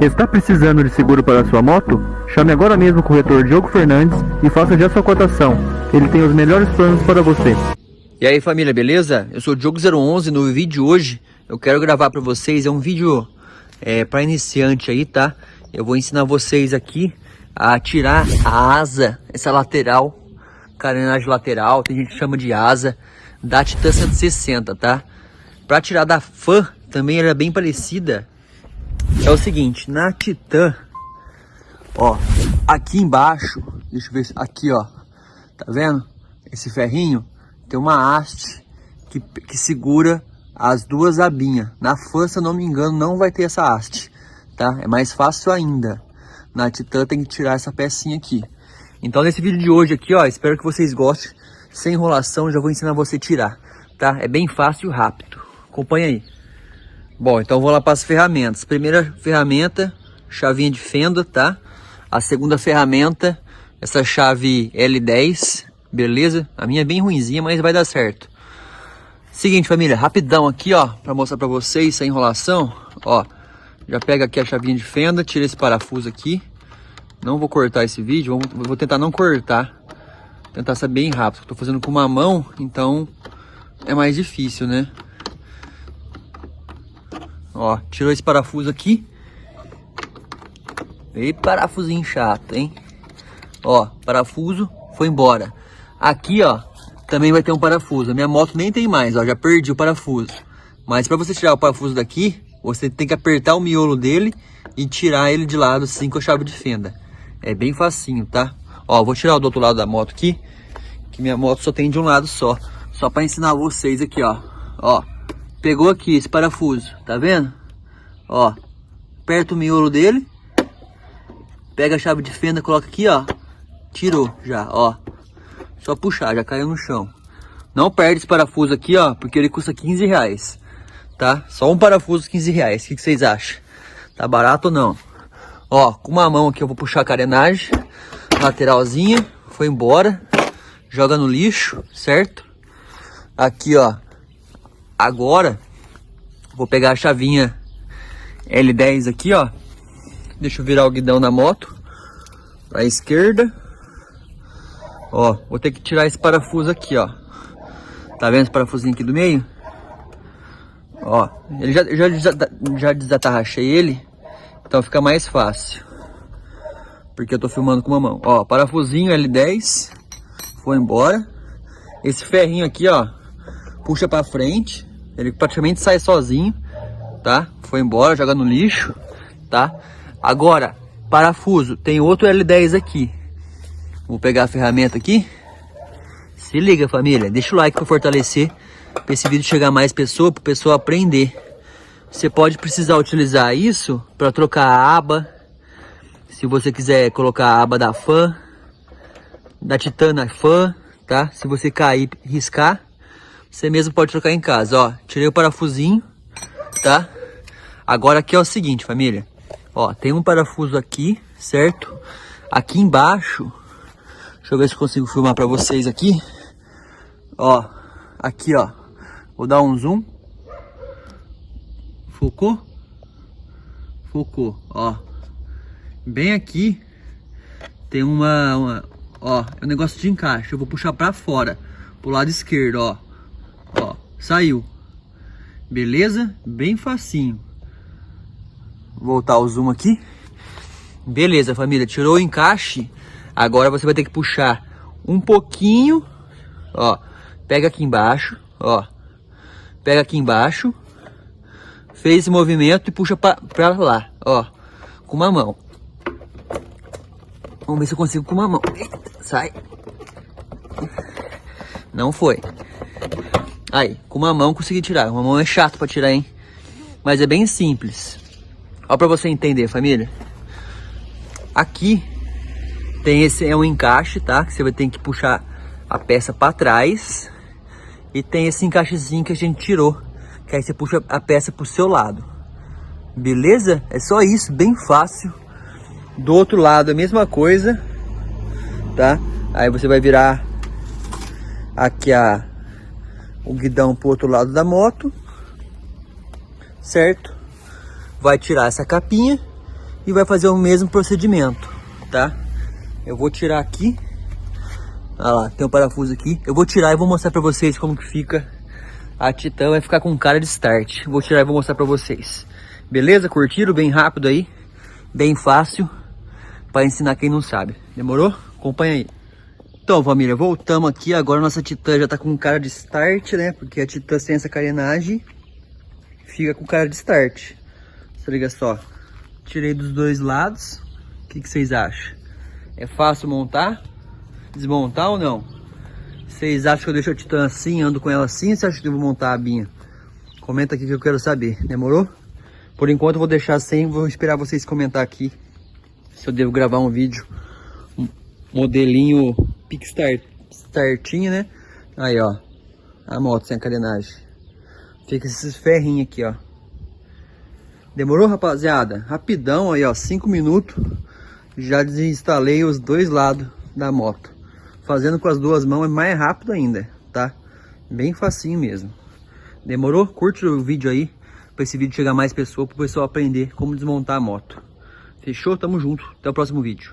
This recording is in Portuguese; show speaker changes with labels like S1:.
S1: Está precisando de seguro para sua moto? Chame agora mesmo o corretor Diogo Fernandes e faça já sua cotação. Ele tem os melhores planos para você.
S2: E aí família, beleza? Eu sou o Diogo011, no vídeo de hoje eu quero gravar para vocês, é um vídeo é, para iniciante aí, tá? Eu vou ensinar vocês aqui a tirar a asa, essa lateral, carenagem lateral, tem gente que chama de asa, da Titan 160, tá? Para tirar da Fan, também ela é bem parecida. É o seguinte, na Titan, ó, aqui embaixo, deixa eu ver, aqui ó, tá vendo? Esse ferrinho tem uma haste que, que segura as duas abinhas. Na Fan, se eu não me engano, não vai ter essa haste, tá? É mais fácil ainda. Na Titan tem que tirar essa pecinha aqui. Então nesse vídeo de hoje aqui, ó, espero que vocês gostem. Sem enrolação, já vou ensinar você a tirar, tá? É bem fácil e rápido. Acompanha aí. Bom, então vou lá para as ferramentas. Primeira ferramenta, chavinha de fenda, tá? A segunda ferramenta, essa chave L10, beleza? A minha é bem ruimzinha, mas vai dar certo. Seguinte, família, rapidão aqui, ó, para mostrar para vocês sem enrolação, ó. Já pega aqui a chavinha de fenda, tira esse parafuso aqui. Não vou cortar esse vídeo, vou tentar não cortar. Tentar ser bem rápido. Estou fazendo com uma mão, então é mais difícil, né? Ó, tirou esse parafuso aqui. E parafusinho chato, hein? Ó, parafuso, foi embora. Aqui, ó, também vai ter um parafuso. A minha moto nem tem mais, ó, já perdi o parafuso. Mas para você tirar o parafuso daqui, você tem que apertar o miolo dele e tirar ele de lado assim com a chave de fenda. É bem facinho, tá? Ó, vou tirar o do outro lado da moto aqui, que minha moto só tem de um lado só. Só para ensinar vocês aqui, ó. Ó, Pegou aqui esse parafuso, tá vendo? Ó, aperta o miolo dele. Pega a chave de fenda, coloca aqui, ó. Tirou já, ó. Só puxar, já caiu no chão. Não perde esse parafuso aqui, ó, porque ele custa 15 reais, tá? Só um parafuso 15 reais, o que, que vocês acham? Tá barato ou não? Ó, com uma mão aqui eu vou puxar a carenagem, lateralzinha, foi embora. Joga no lixo, certo? Aqui, ó, Agora, vou pegar a chavinha L10 aqui, ó. Deixa eu virar o guidão na moto. Pra esquerda. Ó, vou ter que tirar esse parafuso aqui, ó. Tá vendo esse parafusinho aqui do meio? Ó, ele já, já, já desatarrachei ele. Então fica mais fácil. Porque eu tô filmando com uma mão. Ó, parafusinho L10. Foi embora. Esse ferrinho aqui, ó. Puxa pra frente. Ele praticamente sai sozinho, tá? Foi embora, joga no lixo, tá? Agora, parafuso, tem outro L10 aqui. Vou pegar a ferramenta aqui. Se liga, família. Deixa o like para fortalecer, para esse vídeo chegar a mais pessoas, para pessoa aprender. Você pode precisar utilizar isso para trocar a aba. Se você quiser colocar a aba da fã, da Titana fã, tá? Se você cair, riscar, você mesmo pode trocar em casa, ó. Tirei o parafusinho, tá? Agora aqui é o seguinte, família. Ó, tem um parafuso aqui, certo? Aqui embaixo, deixa eu ver se consigo filmar pra vocês aqui. Ó, aqui, ó. Vou dar um zoom. Focou? Focou, ó. Bem aqui tem uma, uma ó, é um negócio de encaixe. Eu vou puxar pra fora, pro lado esquerdo, ó. Saiu. Beleza? Bem facinho. Voltar o zoom aqui. Beleza, família. Tirou o encaixe. Agora você vai ter que puxar um pouquinho. Ó, pega aqui embaixo. Ó, pega aqui embaixo. Fez esse movimento e puxa pra, pra lá. Ó, com uma mão. Vamos ver se eu consigo com uma mão. Sai. Não foi. Aí, com uma mão consegui tirar. Uma mão é chato pra tirar, hein? Mas é bem simples. Ó pra você entender, família. Aqui tem esse é um encaixe, tá? Que você vai ter que puxar a peça pra trás. E tem esse encaixezinho que a gente tirou. Que aí você puxa a peça pro seu lado. Beleza? É só isso, bem fácil. Do outro lado a mesma coisa, tá? Aí você vai virar aqui a o guidão para o outro lado da moto, certo? Vai tirar essa capinha e vai fazer o mesmo procedimento, tá? Eu vou tirar aqui. Olha lá, tem um parafuso aqui. Eu vou tirar e vou mostrar pra vocês como que fica. A Titan vai ficar com cara de start. Vou tirar e vou mostrar pra vocês. Beleza? Curtiram? Bem rápido aí. Bem fácil. Pra ensinar quem não sabe. Demorou? Acompanha aí. Então, família, voltamos aqui. Agora nossa Titan já tá com cara de start, né? Porque a Titan sem essa carenagem fica com cara de start. Se liga só. Tirei dos dois lados. O que, que vocês acham? É fácil montar? Desmontar ou não? Vocês acham que eu deixo a Titan assim, ando com ela assim? Você acha que eu vou montar a abinha? Comenta aqui que eu quero saber. Demorou? Por enquanto eu vou deixar sem, vou esperar vocês comentar aqui se eu devo gravar um vídeo modelinho Pixstart startinho, né? Aí, ó, a moto sem a carenagem. Fica esses ferrinhos aqui, ó. Demorou, rapaziada? Rapidão aí, ó, 5 minutos. Já desinstalei os dois lados da moto. Fazendo com as duas mãos é mais rápido ainda, tá? Bem facinho mesmo. Demorou? Curte o vídeo aí, para esse vídeo chegar mais pessoas, para o pessoal aprender como desmontar a moto. Fechou? Tamo junto. Até o próximo vídeo.